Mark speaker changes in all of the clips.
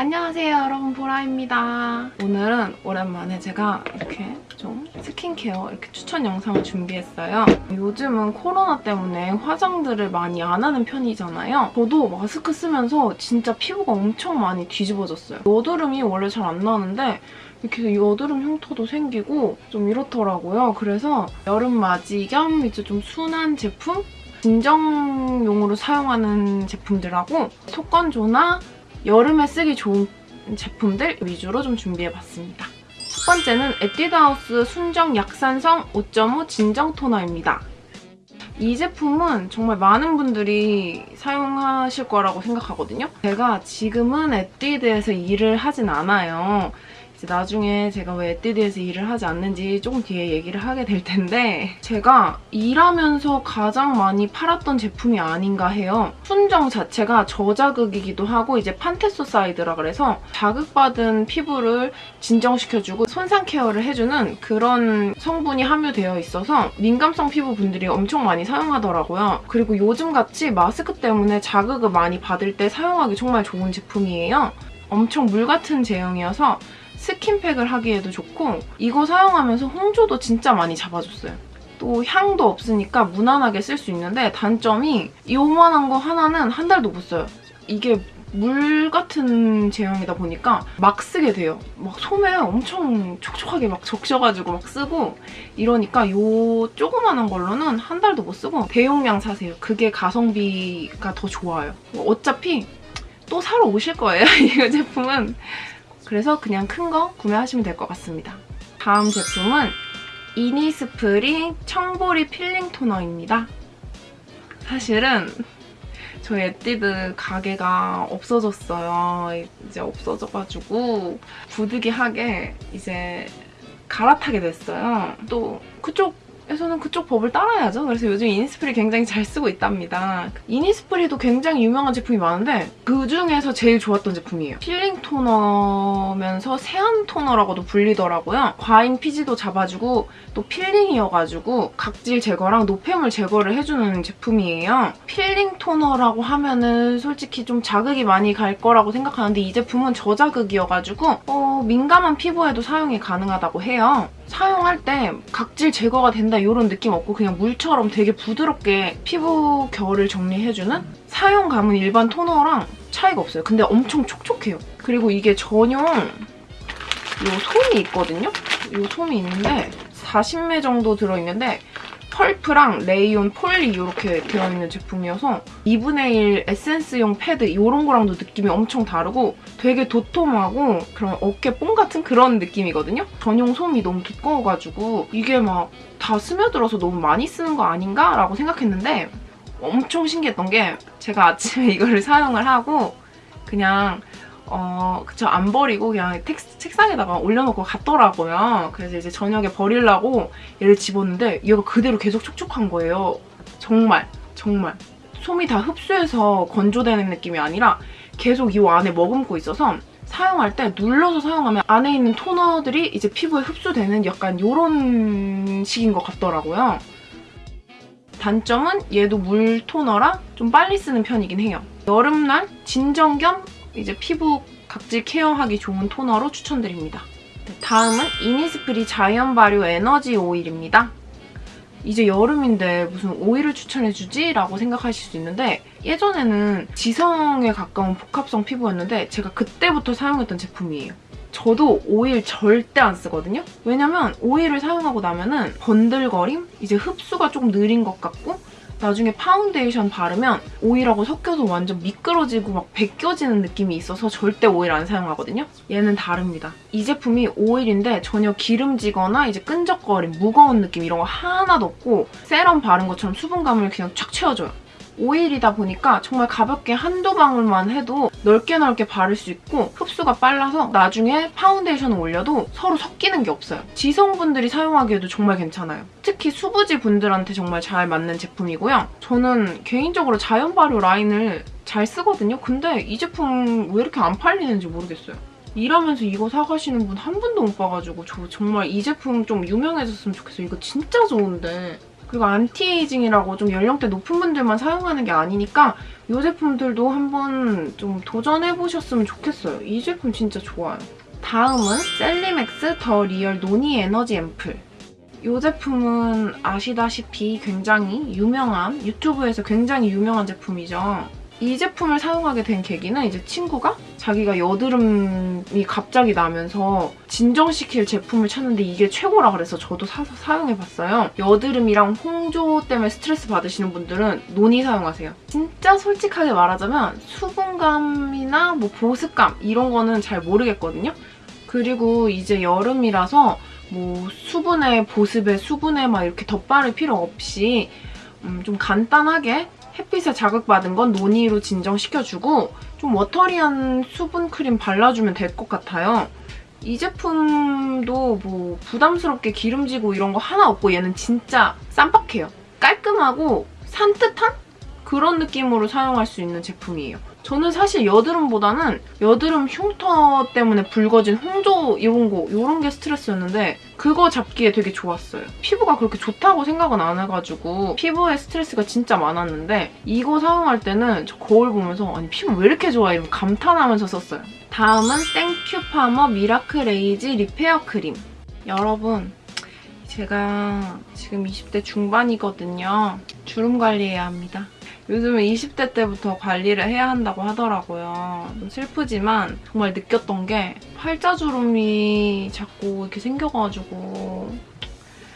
Speaker 1: 안녕하세요 여러분 보라입니다. 오늘은 오랜만에 제가 이렇게 좀 스킨케어 이렇게 추천 영상을 준비했어요. 요즘은 코로나 때문에 화장들을 많이 안 하는 편이잖아요. 저도 마스크 쓰면서 진짜 피부가 엄청 많이 뒤집어졌어요. 여드름이 원래 잘 안 나는데 이렇게 여드름 흉터도 생기고 좀 이렇더라고요. 그래서 여름 맞이 겸 이제 좀 순한 제품? 진정용으로 사용하는 제품들하고 속건조나 여름에 쓰기 좋은 제품들 위주로 좀 준비해봤습니다. 첫 번째는 에뛰드하우스 순정 약산성 5.5 진정 토너입니다. 이 제품은 정말 많은 분들이 사용하실 거라고 생각하거든요. 제가 지금은 에뛰드에서 일을 하진 않아요. 나중에 제가 왜 에뛰드에서 일을 하지 않는지 조금 뒤에 얘기를 하게 될 텐데 제가 일하면서 가장 많이 팔았던 제품이 아닌가 해요. 순정 자체가 저자극이기도 하고 이제 판텐소사이드라 그래서 자극받은 피부를 진정시켜주고 손상 케어를 해주는 그런 성분이 함유되어 있어서 민감성 피부 분들이 엄청 많이 사용하더라고요. 그리고 요즘같이 마스크 때문에 자극을 많이 받을 때 사용하기 정말 좋은 제품이에요. 엄청 물 같은 제형이어서 스킨팩을 하기에도 좋고 이거 사용하면서 홍조도 진짜 많이 잡아줬어요. 또 향도 없으니까 무난하게 쓸 수 있는데 단점이 요만한 거 하나는 한 달도 못 써요. 이게 물 같은 제형이다 보니까 막 쓰게 돼요. 막 솜에 엄청 촉촉하게 막 적셔가지고 막 쓰고 이러니까 요 조그만한 걸로는 한 달도 못 쓰고 대용량 사세요. 그게 가성비가 더 좋아요. 어차피 또 사러 오실 거예요. 이 제품은 그래서 그냥 큰 거 구매하시면 될 것 같습니다. 다음 제품은 이니스프리 청보리 필링 토너입니다. 사실은 저희 에뛰드 가게가 없어졌어요. 이제 없어져가지고 부득이하게 이제 갈아타게 됐어요. 또 그쪽 에서는 그쪽 법을 따라야죠. 그래서 요즘 이니스프리 굉장히 잘 쓰고 있답니다. 이니스프리도 굉장히 유명한 제품이 많은데 그중에서 제일 좋았던 제품이에요. 필링 토너면서 세안 토너라고도 불리더라고요. 과잉 피지도 잡아주고 또 필링이어가지고 각질 제거랑 노폐물 제거를 해주는 제품이에요. 필링 토너라고 하면은 솔직히 좀 자극이 많이 갈 거라고 생각하는데 이 제품은 저자극이어가지고 어, 민감한 피부에도 사용이 가능하다고 해요. 사용할 때 각질 제거가 된다 이런 느낌 없고 그냥 물처럼 되게 부드럽게 피부 결을 정리해주는 사용감은 일반 토너랑 차이가 없어요. 근데 엄청 촉촉해요. 그리고 이게 전용 이 솜이 있거든요? 이 솜이 있는데 40매 정도 들어있는데 펄프랑 레이온, 폴리 이렇게 들어있는 제품이어서 2분의 1 에센스용 패드 이런 거랑도 느낌이 엄청 다르고 되게 도톰하고 그런 어깨 뽕 같은 그런 느낌이거든요? 전용 솜이 너무 두꺼워가지고 이게 막 다 스며들어서 너무 많이 쓰는 거 아닌가? 라고 생각했는데 엄청 신기했던 게 제가 아침에 이거를 사용을 하고 그냥 어, 그쵸, 안 버리고 그냥 텍스, 책상에다가 올려놓고 갔더라고요. 그래서 이제 저녁에 버리려고 얘를 집었는데 얘가 그대로 계속 촉촉한 거예요. 정말, 정말. 솜이 다 흡수해서 건조되는 느낌이 아니라 계속 이 안에 머금고 있어서 사용할 때 눌러서 사용하면 안에 있는 토너들이 이제 피부에 흡수되는 약간 이런 식인 것 같더라고요. 단점은 얘도 물 토너라 좀 빨리 쓰는 편이긴 해요. 여름날 진정 겸 이제 피부 각질 케어하기 좋은 토너로 추천드립니다. 네, 다음은 이니스프리 자연 발효 에너지 오일입니다. 이제 여름인데 무슨 오일을 추천해주지? 라고 생각하실 수 있는데 예전에는 지성에 가까운 복합성 피부였는데 제가 그때부터 사용했던 제품이에요. 저도 오일 절대 안 쓰거든요? 왜냐면 오일을 사용하고 나면 은 번들거림? 이제 흡수가 조금 느린 것 같고 나중에 파운데이션 바르면 오일하고 섞여서 완전 미끄러지고 막 벗겨지는 느낌이 있어서 절대 오일 안 사용하거든요? 얘는 다릅니다. 이 제품이 오일인데 전혀 기름지거나 이제 끈적거림, 무거운 느낌 이런 거 하나도 없고 세럼 바른 것처럼 수분감을 그냥 쫙 채워줘요. 오일이다 보니까 정말 가볍게 한두 방울만 해도 넓게 넓게 바를 수 있고 흡수가 빨라서 나중에 파운데이션을 올려도 서로 섞이는 게 없어요. 지성분들이 사용하기에도 정말 괜찮아요. 특히 수부지 분들한테 정말 잘 맞는 제품이고요. 저는 개인적으로 자연 발효 라인을 잘 쓰거든요. 근데 이 제품 왜 이렇게 안 팔리는지 모르겠어요. 일하면서 이거 사가시는 분 한 분도 못 봐가지고 저 정말 이 제품 좀 유명해졌으면 좋겠어요. 이거 진짜 좋은데 그리고 안티에이징이라고 좀 연령대 높은 분들만 사용하는 게 아니니까 이 제품들도 한번 좀 도전해보셨으면 좋겠어요. 이 제품 진짜 좋아요. 다음은 셀리맥스 더 리얼 노니 에너지 앰플. 이 제품은 아시다시피 굉장히 유명한 유튜브에서 굉장히 유명한 제품이죠. 이 제품을 사용하게 된 계기는 이제 친구가 자기가 여드름이 갑자기 나면서 진정시킬 제품을 찾는데 이게 최고라 그래서 저도 사서 사용해봤어요. 여드름이랑 홍조 때문에 스트레스 받으시는 분들은 노니 사용하세요. 진짜 솔직하게 말하자면 수분감이나 뭐 보습감 이런 거는 잘 모르겠거든요. 그리고 이제 여름이라서 뭐 수분에 보습에 수분에 막 이렇게 덧바를 필요 없이 음, 좀 간단하게 햇빛에 자극받은 건 노니로 진정시켜주고 좀 워터리한 수분 크림 발라주면 될 것 같아요. 이 제품도 뭐 부담스럽게 기름지고 이런 거 하나 없고 얘는 진짜 쌈박해요. 깔끔하고 산뜻한 그런 느낌으로 사용할 수 있는 제품이에요. 저는 사실 여드름보다는 여드름 흉터 때문에 붉어진 홍조 이런 거 이런 게 스트레스였는데 그거 잡기에 되게 좋았어요. 피부가 그렇게 좋다고 생각은 안 해가지고 피부에 스트레스가 진짜 많았는데 이거 사용할 때는 저 거울 보면서 아니 피부 왜 이렇게 좋아 이러면 감탄하면서 썼어요. 다음은 땡큐 파머 미라클 에이지 리페어 크림. 여러분 제가 지금 20대 중반이거든요. 주름 관리해야 합니다. 요즘은 20대 때부터 관리를 해야 한다고 하더라고요. 좀 슬프지만 정말 느꼈던 게 팔자 주름이 자꾸 이렇게 생겨가지고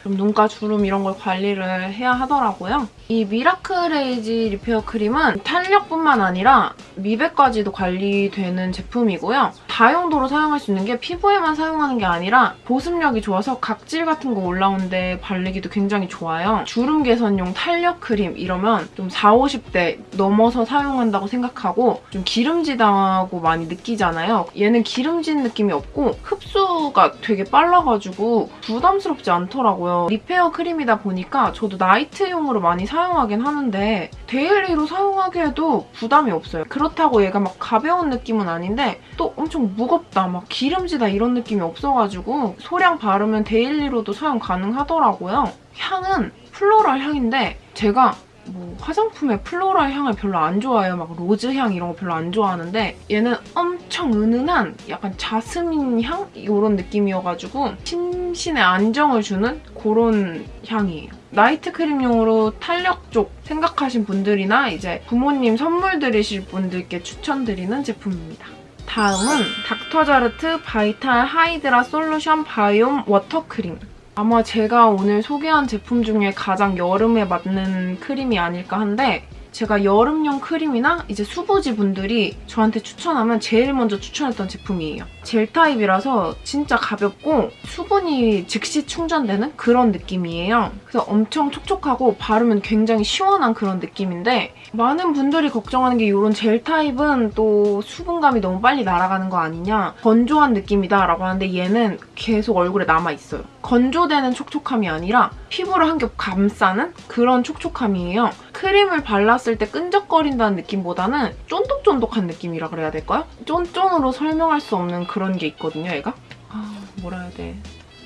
Speaker 1: 좀 눈가 주름 이런 걸 관리를 해야 하더라고요. 이 미라클에이지 리페어 크림은 탄력뿐만 아니라 미백까지도 관리되는 제품이고요. 다용도로 사용할 수 있는 게 피부에만 사용하는 게 아니라 보습력이 좋아서 각질 같은 거 올라오는데 바르기도 굉장히 좋아요. 주름 개선용 탄력 크림 이러면 좀 40, 50대 넘어서 사용한다고 생각하고 좀 기름지다고 많이 느끼잖아요. 얘는 기름진 느낌이 없고 흡수가 되게 빨라가지고 부담스럽지 않더라고요. 리페어 크림이다 보니까 저도 나이트용으로 많이 사용하긴 하는데 daily로 사용하기에도 부담이 없어요. 그렇다고 얘가 막 가벼운 느낌은 아닌데 또 엄청 무겁다, 막 기름지다 이런 느낌이 없어가지고 소량 바르면 daily로도 사용 가능하더라고요. 향은 floral 향인데 제가 뭐 화장품에 floral 향을 별로 안 좋아해요. 막 rose 향 이런 거 별로 안 좋아하는데 얘는 엄청 은은한 약간 자스민 향? 이런 느낌이어가지고 심신에 안정을 주는 그런 향이에요. 나이트 크림용으로 탄력 쪽 생각하신 분들이나 이제 부모님 선물 드리실 분들께 추천드리는 제품입니다. 다음은 닥터자르트 바이탈 하이드라 솔루션 바이옴 워터크림. 아마 제가 오늘 소개한 제품 중에 가장 여름에 맞는 크림이 아닐까 한데 제가 여름용 크림이나 이제 수부지 분들이 저한테 추천하면 제일 먼저 추천했던 제품이에요. 젤 타입이라서 진짜 가볍고 수분이 즉시 충전되는 그런 느낌이에요. 그래서 엄청 촉촉하고 바르면 굉장히 시원한 그런 느낌인데 많은 분들이 걱정하는 게 이런 젤 타입은 또 수분감이 너무 빨리 날아가는 거 아니냐 건조한 느낌이다 라고 하는데 얘는 계속 얼굴에 남아있어요. 건조되는 촉촉함이 아니라 피부를 한 겹 감싸는 그런 촉촉함이에요. 크림을 발랐을 때 끈적거린다는 느낌보다는 쫀득쫀득한 느낌이라 그래야 될까요? 쫀쫀으로 설명할 수 없는 그런 게 있거든요, 얘가. 아, 뭐라 해야 돼.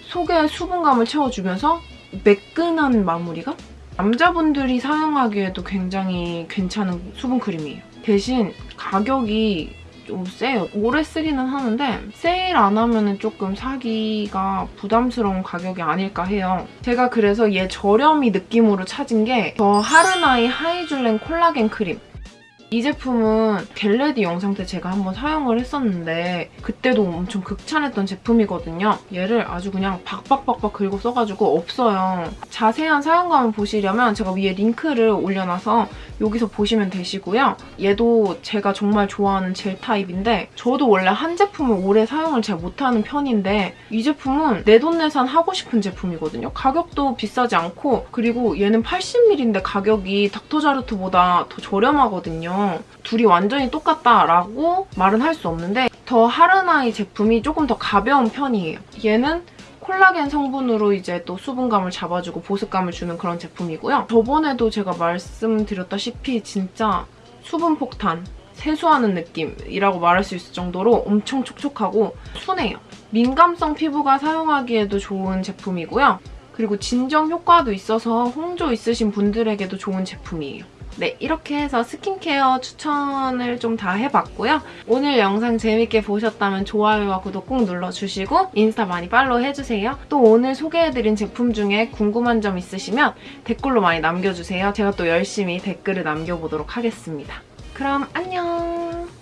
Speaker 1: 속에 수분감을 채워주면서 매끈한 마무리가? 남자분들이 사용하기에도 굉장히 괜찮은 수분 크림이에요. 대신 가격이 좀 세요. 오래 쓰기는 하는데 세일 안 하면 조금 사기가 부담스러운 가격이 아닐까 해요. 제가 그래서 얘 저렴이 느낌으로 찾은 게더 하르나이 하이줄렌 콜라겐 크림. 이 제품은 get ready 영상 때 제가 한번 사용을 했었는데 그때도 엄청 극찬했던 제품이거든요. 얘를 아주 그냥 박박박박 긁어 써가지고 없어요. 자세한 사용감을 보시려면 제가 위에 링크를 올려놔서 여기서 보시면 되시고요. 얘도 제가 정말 좋아하는 젤 타입인데 저도 원래 한 제품을 오래 사용을 잘 못하는 편인데 이 제품은 내돈내산 하고 싶은 제품이거든요. 가격도 비싸지 않고 그리고 얘는 80ml인데 가격이 닥터자르트보다 더 저렴하거든 요. 둘이 완전히 똑같다라고 말은 할 수 없는데 더 하르나이 제품이 조금 더 가벼운 편이에요. 얘는 콜라겐 성분으로 이제 또 수분감을 잡아주고 보습감을 주는 그런 제품이고요. 저번에도 제가 말씀드렸다시피 진짜 수분 폭탄, 세수하는 느낌이라고 말할 수 있을 정도로 엄청 촉촉하고 순해요. 민감성 피부가 사용하기에도 좋은 제품이고요. 그리고 진정 효과도 있어서 홍조 있으신 분들에게도 좋은 제품이에요. 네, 이렇게 해서 스킨케어 추천을 좀 다 해봤고요. 오늘 영상 재밌게 보셨다면 좋아요와 구독 꼭 눌러주시고 인스타 많이 팔로우 해주세요. 또 오늘 소개해드린 제품 중에 궁금한 점 있으시면 댓글로 많이 남겨주세요. 제가 또 열심히 댓글을 남겨보도록 하겠습니다. 그럼 안녕!